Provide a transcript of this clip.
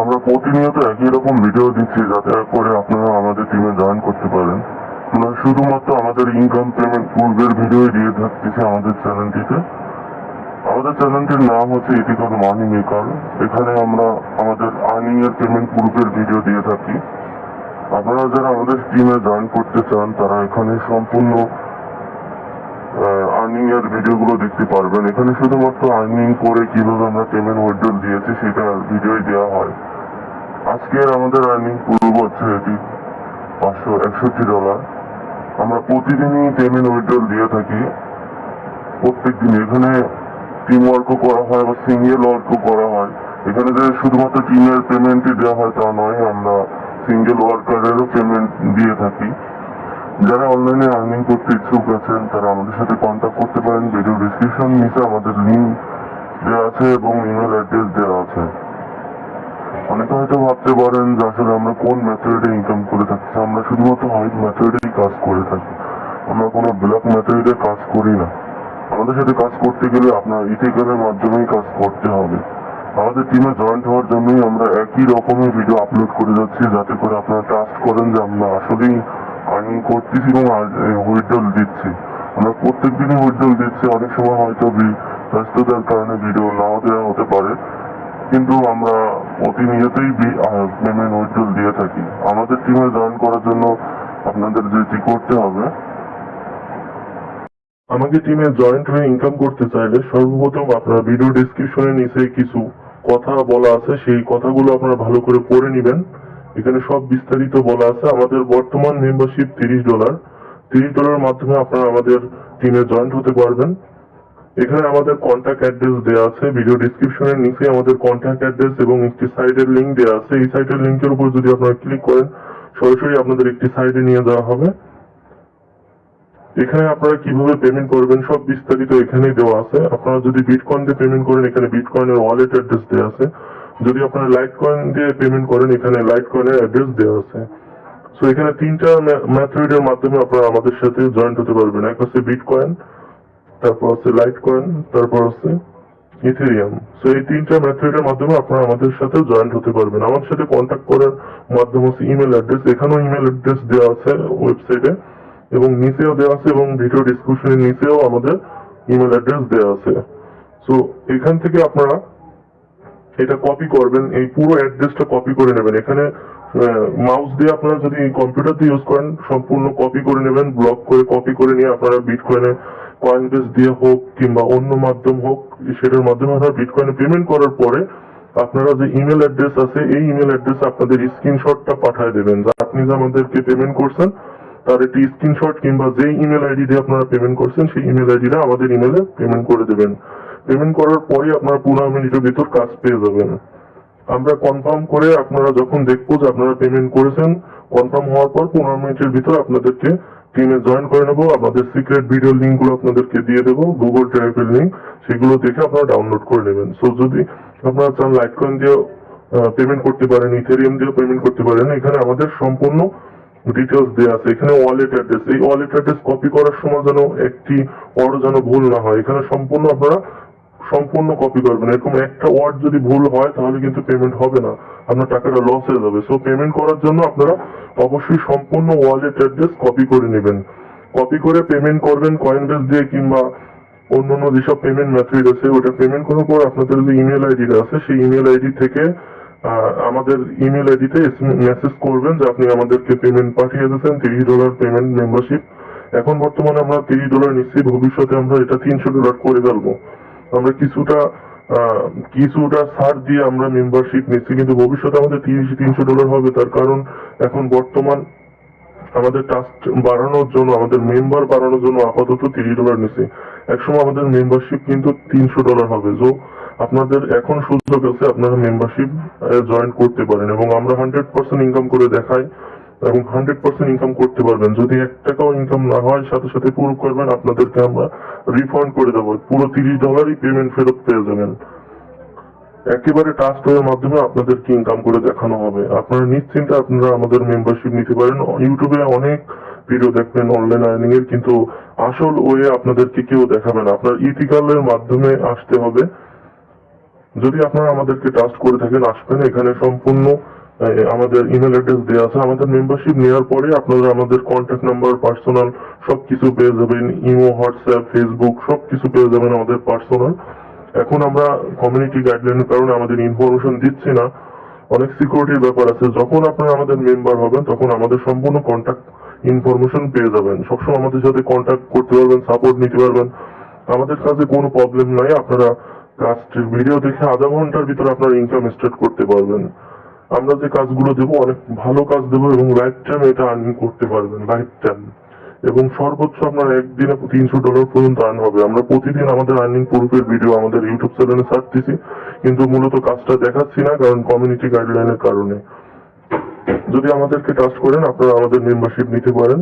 আমরা প্রতিনিয়ত একই রকম ভিডিও দিচ্ছি যাতে করে আপনারা আমাদের টিমে জয়েন করতে পারেন। আমরা শুধুমাত্র আমাদের ইনকাম পেমেন্ট পূর্বের ভিডিও দিয়ে থাকতেছি আমাদের চ্যানেলটিতে আমাদের চ্যানেলটির নাম হচ্ছে ইথিক্যাল মানি মেকার এখানে আমরা আমাদের আর্নিং এর পেমেন্ট পূর্বের ভিডিও দিয়ে থাকি। আপনারা যারা আমাদের টিমে জয়েন করতে চান, তারা এখানে সম্পূর্ণ আর্নিং এর ভিডিওগুলো দেখতে পারবেন। এখানে শুধুমাত্র আর্নিং করে কীভাবে আমরা পেমেন্ট উইড্রল দিয়েছি, সেটা ভিডিওই দেওয়া হয়। আজকের আমাদের আর্নিং পূর্ব হচ্ছে এটি পাঁচশো একষট্টি ডলার আমরা প্রতিদিনই পেমেন্ট উইড্রল দিয়ে থাকি। প্রত্যেক দিন এখানে টিম ওয়ার্কও করা হয় বা সিঙ্গেল ওয়ার্কও করা হয়। এখানে যে শুধুমাত্র টিমের পেমেন্টই দেওয়া হয় তা নয়, আমরা সিঙ্গেল ওয়ার্কারেরও পেমেন্ট দিয়ে থাকি। যারা অনলাইনে আর্নিং করতে ইচ্ছুক আছেন, তারা আমাদের সাথে কন্ট্যাক্ট করতে পারেন। ভিডিও ডিসক্রিপশন নিচে আমাদের লিঙ্ক দেওয়া আছে এবং ইমেল অ্যাড্রেস দেওয়া আছে। অনেকে হয়তো ভাবতে পারেন যে আসলে আমরা কোন মেথডে ইনকাম করে থাকি। আমরা শুধুমাত্র হোয়াইট মেথডেই কাজ করে থাকি। আমরা কোনো ব্ল্যাক মেথডে কাজ করি না। আমাদের সাথে কাজ করতে গেলে আপনার ইথিক্যালের মাধ্যমেই কাজ করতে হবে। আমাদের টিমে জয়েন্ট হওয়ার জন্যই আমরা একই রকমের ভিডিও আপলোড করে যাচ্ছি, যাতে করে আপনারা ট্রাস্ট করেন যে আমরা আসলেই আর্নিং করতেছি এবং উইড্রল দিচ্ছি। আমরা প্রত্যেক দিনই উইড্রল দিচ্ছি, অনেক সময় হয়তো ব্যস্ততার কারণে ভিডিও নাও দেওয়া হতে পারে। কিন্তু আমরা প্রতিনিয়তই পেমেন্ট উইড্রল দিয়ে থাকি। আমাদের টিমে জয়েন করার জন্য আপনাদের যেটি করতে হবে। আমাকে টিমে জয়েন্ট হয়ে ইনকাম করতে চাইলে সর্বপ্রথম আপনারা ভিডিও ডিসক্রিপশনের নিচে কিছু কথা বলা আছে। সেই কথাগুলো আপনারা ভালো করে পড়ে নেবেন। এখানে সব বিস্তারিত বলা আছে। আমাদের বর্তমান মেম্বারশিপ তিরিশ ডলার তিরিশ ডলারের মাধ্যমে আপনারা আমাদের টিমে জয়েন্ট হতে পারবেন। এখানে আমাদের কন্ট্যাক্ট অ্যাড্রেস দেওয়া আছে। ভিডিও ডিসক্রিপশনের নিচে আমাদের কন্ট্যাক্ট অ্যাড্রেস এবং একটি সাইটের লিংক দেওয়া আছে। এই সাইটের লিংকের উপর যদি আপনারা ক্লিক করেন, সরাসরি আপনাদের একটি সাইটে নিয়ে যাওয়া হবে। এখানে আপনারা কীভাবে পেমেন্ট করবেন সব বিস্তারিত এখানে দেওয়া আছে। আপনারা যদি বিটকয়েন দিয়ে পেমেন্ট করেন, এখানে বিটকয়েনের ওয়ালেট অ্যাড্রেস দেওয়া আছে। যদি আপনারা লাইট কয়েন দিয়ে পেমেন্ট করেন, এখানে লাইট কয়েনের অ্যাড্রেস দেওয়া আছে। সো এখানে তিনটা মেথডের মাধ্যমে আপনারা আমাদের সাথে জয়েন্ট হতে পারবেন। এক হচ্ছে বিটকয়েন তারপর হচ্ছে লাইট কয়েন তারপর হচ্ছে ইথেরিয়াম সো এই তিনটা মেথডের মাধ্যমে আপনারা আমাদের সাথে জয়েন্ট হতে পারবেন। আমার সাথে কন্ট্যাক্ট করার মাধ্যম হচ্ছে ইমেল অ্যাড্রেস এখানেও ইমেল অ্যাড্রেস দেওয়া আছে ওয়েবসাইটে এবং নিচেও দেওয়া আছে এবং ভিডিও ডিসক্রিপশনের নিচেও আমাদের ইমেল অ্যাড্রেস দেওয়া আছে। সো এখান থেকে আপনারা এটা কপি করবেন, এই পুরো অ্যাড্রেসটা কপি করে নেবেন। এখানে মাউস দিয়ে আপনারা যদি কম্পিউটার দিয়ে ইউজ করেন, সম্পূর্ণ কপি করে নেবেন ব্লক করে কপি করে নিয়ে আপনারা বিটকয়েনে কয়েন বেস দিয়ে হোক কিংবা অন্য মাধ্যম হোক, সেটার মাধ্যমে আপনারা বিটকয়েনে পেমেন্ট করার পরে আপনারা যে ইমেল অ্যাড্রেস আছে, এই ইমেল অ্যাড্রেসে আপনাদের স্ক্রিনশটটা পাঠিয়ে দেবেন। যা আপনি যে আমাদেরকে পেমেন্ট করছেন, তার একটি স্ক্রিনশট কিংবা যে ইমেল আইডি দিয়ে আপনারা পেমেন্ট করছেন, সেই ইমেল আইডিটা আমাদের ইমেলে পেমেন্ট করে দেবেন। পেমেন্ট করার পরে আপনারা পনেরো মিনিটের ভিতর কাজ পেয়ে যাবেন। আমরা কনফার্ম করে আপনারা যখন দেখব যে আপনারা পেমেন্ট করেছেন কনফার্ম হওয়ার পর পনেরো মিনিটের ভিতর আপনাদেরকে টিমে জয়েন করে নেব। আপনাদের সিক্রেট ভিডিও লিঙ্কগুলো আপনাদেরকে দিয়ে দেবো গুগল ড্রাইভের লিঙ্ক সেগুলো দেখে আপনারা ডাউনলোড করে নেবেন। সো যদি আপনারা চান লাইট কয়েন দিয়ে পেমেন্ট করতে পারেন ইথেরিয়াম দিয়ে পেমেন্ট করতে পারেন, এখানে আমাদের সম্পূর্ণ ডিটেলস দেওয়া আছে। এখানে ওয়ালেট অ্যাড্রেস এই ওয়ালেট অ্যাড্রেস কপি করার সময় যেন একটি ওয়ার্ড যেন ভুল না হয়। এখানে সম্পূর্ণ আপনারা সম্পূর্ণ কপি করবেন। এরকম একটা ওয়ার্ড যদি ভুল হয়, তাহলে কিন্তু পেমেন্ট হবে না। আপনার টাকাটা লস হয়ে যাবে। সো পেমেন্ট করার জন্য আপনারা অবশ্যই সম্পূর্ণ ওয়ালেট অ্যাড্রেস কপি করে নেবেন। কপি করে পেমেন্ট করবেন কয়েন বেস দিয়ে কিংবা অন্যান্য যেসব পেমেন্ট মেথড আছে, ওটা পেমেন্ট করার পর আপনাদের যে ইমেল আইডিটা আছে, সেই ইমেল আইডি থেকে আমাদের ইমেল আইডিতে মেসেজ করবেন যে আপনি আমাদেরকে পেমেন্ট পাঠিয়ে দিয়েছেন, তিরিশ ডলার পেমেন্ট মেম্বারশিপ এখন বর্তমানে আমরা তিরিশ ডলার নিচ্ছি, ভবিষ্যতে আমরা এটা তিনশো ডলার করে ফেলব। আমরা কিছুটা কিছুটা ছাড় দিয়ে আমরা মেম্বারশিপ নিচ্ছি, কিন্তু ভবিষ্যতে আমাদের তিরিশ তিনশো ডলার হবে। তার কারণ এখন বর্তমান আমাদের টাস্ক বাড়ানোর জন্য, আমাদের মেম্বার বাড়ানোর জন্য আপাতত তিরিশ ডলার নিচ্ছে। একসময় আমাদের মেম্বারশিপ কিন্তু তিনশো ডলার হবে। তো আপনাদের এখন সুযোগ আছে আপনারা মেম্বারশিপ জয়েন করতে পারেন এবং আমরা হান্ড্রেড পার্সেন্ট ইনকাম করে দেখাই। এবং হান্ড্রেড পার্সেন্ট ইনকাম করতে পারবেন। যদি এক টাকাও ইনকাম না হয়, সাথে সাথে পুরো করবেন, আপনাদেরকে আমরা রিফান্ড করে দেবো। পুরো তিরিশ ডলারই পেমেন্ট ফেরত পেয়ে যাবেন। একেবারে টাস্ক এর মাধ্যমে আপনাদেরকে ইনকাম করে দেখানো হবে। আপনারা নিশ্চিন্তে আপনারা আমাদের মেম্বারশিপ নিতে পারেন। ইউটিউবে অনেক ভিডিও দেখবেন অনলাইন আর্নিং এর কিন্তু আসল ওয়ে আপনাদেরকে কেউ দেখাবে না। আপনার ইথিক্যালের মাধ্যমে আসতে হবে। যদি আপনারা আমাদেরকে ট্রাস্ট করে থাকেন, আসবেন। এখানে সম্পূর্ণ আমাদের ইমেল অ্যাড্রেস দেওয়া আছে। আমাদের মেম্বারশিপ নেওয়ার পরে আপনারা আমাদের কন্ট্যাক্ট নাম্বার পার্সোনাল সবকিছু পেয়ে যাবেন। ইমো হোয়াটসঅ্যাপ ফেসবুক সবকিছু পেয়ে যাবেন আমাদের পার্সোনাল এখন আমরা কমিউনিটি গাইডলাইনের কারণে আমাদের ইনফরমেশন দিচ্ছি না। অনেক সিকিউরিটির ব্যাপার আছে। যখন আপনারা আমাদের মেম্বার হবেন, তখন আমাদের সম্পূর্ণ কন্ট্যাক্ট ইনফরমেশন পেয়ে যাবেন। সবসময় আমাদের সাথে কন্ট্যাক্ট করতে পারবেন সাপোর্ট নিতে পারবেন। আমাদের কাছে কোনো প্রবলেম নাই। আপনারা কাজটির ভিডিও দেখে আধা ঘণ্টার ভিতরে আপনারা ইনকাম স্টার্ট করতে পারবেন। আমরা যে কাজগুলো দেবো, অনেক ভালো কাজ দেবো এবং লাইফ টাইম এটা আর্নিং করতে পারবেন লাইফ টাইম এবং সর্বোচ্চ আপনার একদিনে তিনশো ডলার পর্যন্ত আর্ন হবে। আমরা প্রতিদিন আমাদের আর্নিং প্রুফের ভিডিও আমাদের ইউটিউব চ্যানেলে ছাড়তেছি কিন্তু মূলত কাজটা দেখাচ্ছি না, কারণ কমিউনিটি গাইডলাইনের কারণে। যদি আমাদেরকে ট্রাস্ট করেন, আপনারা আমাদের মেম্বারশিপ নিতে পারেন।